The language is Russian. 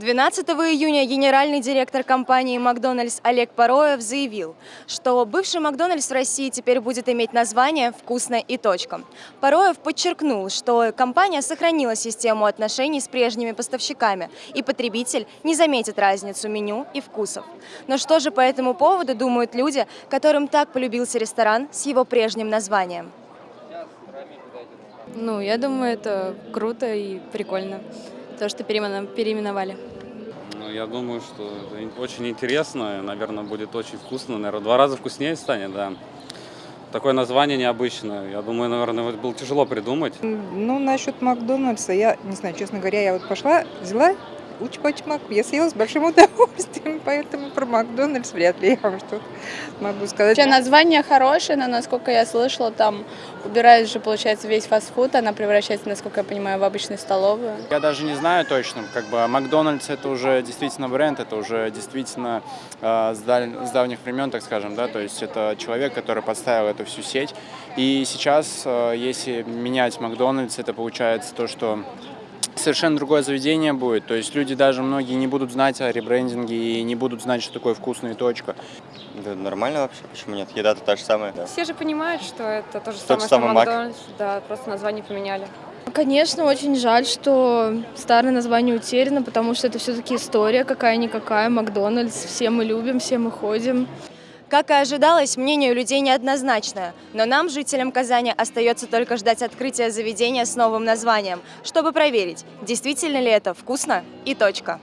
12 июня генеральный директор компании «Макдональдс» Олег Пароев заявил, что бывший «Макдональдс» в России теперь будет иметь название «Вкусно и точка». Пароев подчеркнул, что компания сохранила систему отношений с прежними поставщиками, и потребитель не заметит разницу меню и вкусов. Но что же по этому поводу думают люди, которым так полюбился ресторан с его прежним названием? Ну, я думаю, это круто и прикольно, то, что переименовали. Ну, Я думаю, что это очень интересно, наверное, будет очень вкусно, наверное, два раза вкуснее станет, да. Такое название необычное, я думаю, наверное, вот было тяжело придумать. Ну, насчет Макдональдса, я не знаю, честно говоря, я вот пошла, взяла уч-пач-мак, я съела с большим удовольствием, поэтому про Макдональдс вряд ли я вам что-то могу сказать. Вообще название хорошее, но насколько я слышала, там убирают же, получается, весь фастфуд, она превращается, насколько я понимаю, в обычную столовую. Я даже не знаю точно, как бы Макдональдс это уже действительно бренд, это уже действительно э, с, даль- с давних времен, так скажем, да, то есть это человек, который подставил эту всю сеть. И сейчас, э, если менять Макдональдс, это получается то, что совершенно другое заведение будет. То есть люди даже многие не будут знать о ребрендинге и не будут знать, что такое вкусная точка. Да нормально вообще, почему нет? Еда-то та же самая. Да. Все же понимают, что это то же Тот самое, что. Макдональдс. Да, просто название поменяли. Конечно, очень жаль, что старое название утеряно, потому что это все-таки история какая-никакая, Макдональдс, все мы любим, все мы ходим. Как и ожидалось, мнение у людей неоднозначное, но нам, жителям Казани, остается только ждать открытия заведения с новым названием, чтобы проверить, действительно ли это вкусно и точка.